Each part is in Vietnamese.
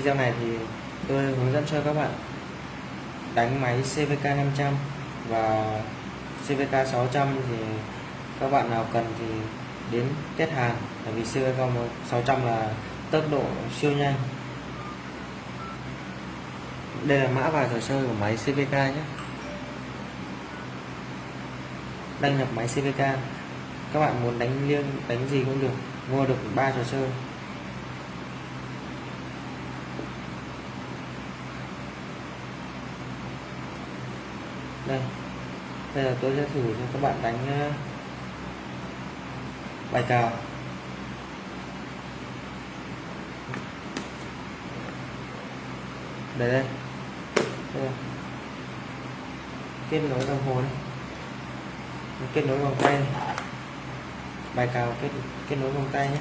video này thì tôi hướng dẫn cho các bạn đánh máy CVK 500 và CVK 600 thì các bạn nào cần thì đến test hàng tại vì CVK 600 là tốc độ siêu nhanh. Đây là mã vào trò chơi của máy CVK nhé. Đăng nhập máy CVK các bạn muốn đánh liêng, đánh gì cũng được, mua được ba trò chơi. Đây. Bây giờ tôi sẽ thử cho các bạn đánh ờ, bài cào. Đây đây, đây. kết nối đồng hồ này kết nối vòng tay này. Bài cào kết kết nối vòng tay nhé.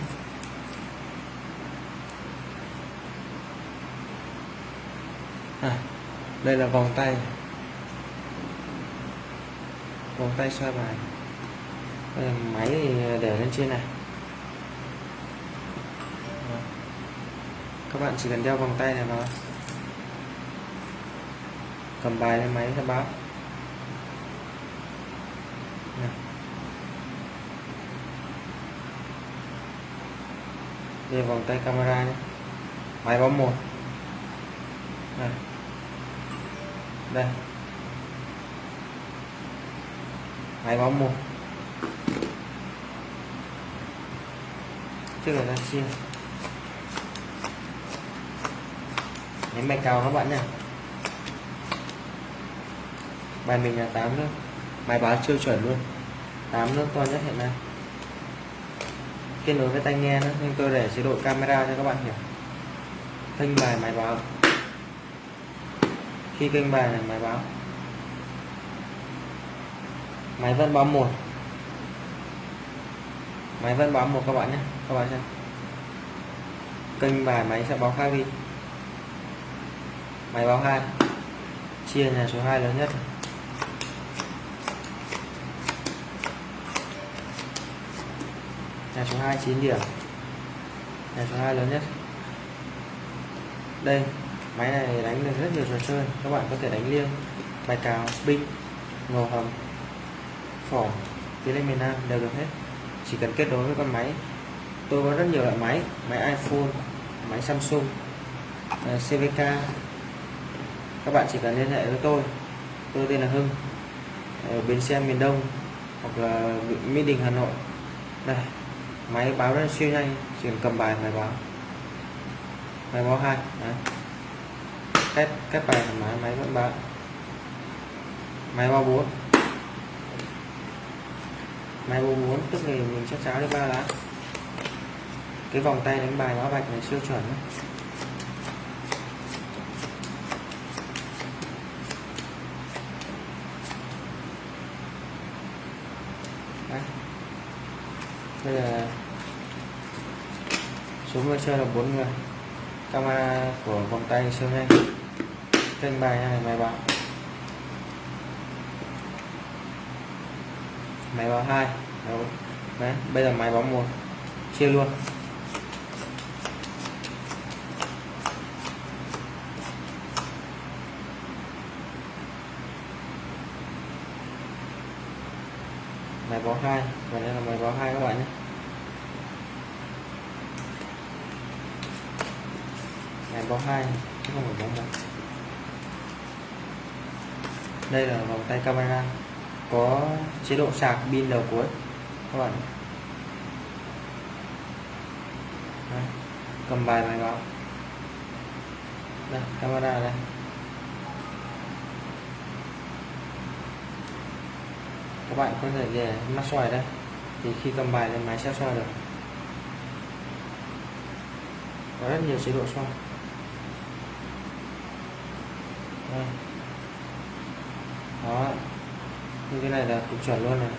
À, đây là vòng tay vòng tay xoay bài. Ờ, máy thì để lên trên này. Các bạn chỉ cần đeo vòng tay này vào. Cầm bài lên máy là báo. Đây, vòng tay camera nhé. Máy báo một. Đây đây. Hai báo một. Trước là ra chia ném bài cao các bạn nha bài mình là 8 nước. Bài báo siêu chuẩn luôn. 8 nước to nhất hiện nay. Kết nối với tai nghe nữa, nhưng tôi để chế độ camera cho các bạn hiểu. Kênh bài máy báo. Khi kênh bài này máy báo máy vẫn báo một. Máy vẫn báo một các bạn nhé. Các bạn xem. Kênh bài máy sẽ báo khác đi. Máy báo hai. Chia nhà số 2 lớn nhất. Nhà số 2 9 điểm. Nhà số 2 lớn nhất. Đây, máy này đánh được rất nhiều trò chơi. Các bạn có thể đánh liêng, bài cào binh ngầu hầm phỏ tiến lên miền Nam, đều được hết. Chỉ cần kết nối với con máy. Tôi có rất nhiều loại máy máy iPhone, máy Samsung CVK các bạn chỉ cần liên hệ với tôi. Tôi tên là Hưng, ở bến xe, miền Đông, hoặc là Mỹ Đình, Hà Nội. Đây, máy báo rất siêu nhanh, chỉ cần cầm bài máy báo. Máy báo hai cách cách bài thoải máy vẫn báo. Máy báo bốn máy báo muốn tức là mình chắc cháo được ba lá. Cái vòng tay đánh bài lá bạch này siêu chuẩn Đấy. bây giờ số người chơi là bốn người. Camera của vòng tay siêu nhanh kênh bài này mày bảo máy báo hai. Đấy, bây giờ máy báo một. Chia luôn. Máy báo hai. Và đây là máy báo hai các bạn nhé. Máy báo hai, chứ không phải báo một. Đây là vòng tay camera có chế độ sạc pin đầu cuối. Các bạn đây, cầm bài này vào đây camera đây. Các bạn có thể để mắt xoài đây. Thì khi cầm bài lên máy sẽ xoay được. Có rất nhiều chế độ xoay. Đây. đó như cái này là cũng chuẩn luôn này.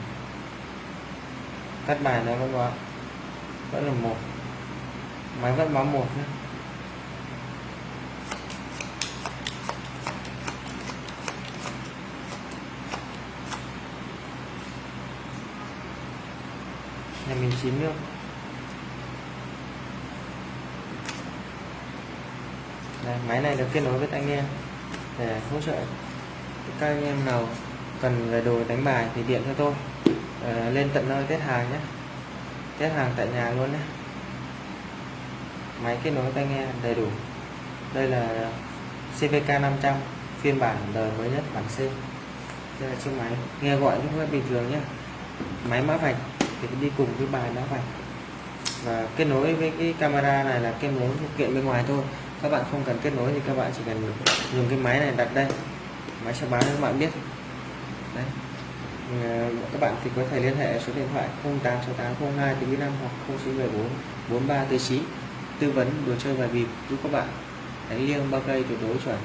Cắt bài nó vẫn báo vẫn là một. Máy vẫn báo một nhé. Nhà mình chín nước. Đây, máy này được kết nối với tai nghe để hỗ trợ các anh em nào cần về đồ đánh bài thì điện cho tôi. À, lên tận nơi test hàng nhé. Test hàng tại nhà luôn nhé. Máy kết nối tai nghe đầy đủ. Đây là CVK 500 phiên bản đời mới nhất bản C. Đây là chiếc máy. Nghe gọi cũng rất bình thường nhé. Máy mã vạch thì đi cùng với bài mã vạch. Và kết nối với cái camera này là kết nối phụ kiện bên ngoài thôi. Các bạn không cần kết nối thì các bạn chỉ cần dùng cái máy này đặt đây. Máy sẽ báo cho các bạn biết đấy. Ờ, các bạn thì có thể liên hệ số điện thoại 086802 hoặc 0914 43 tư tư vấn đồ chơi bài bịp giúp các bạn. Đánh liêng bao cây tuyệt đối chuẩn.